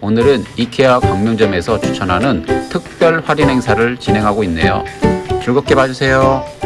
오늘은 이케아 광명점에서 추천하는 특별 할인 행사를 진행하고 있네요. 즐겁게 봐주세요.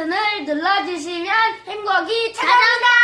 버튼을 눌러주시면 행복이 찾아온다!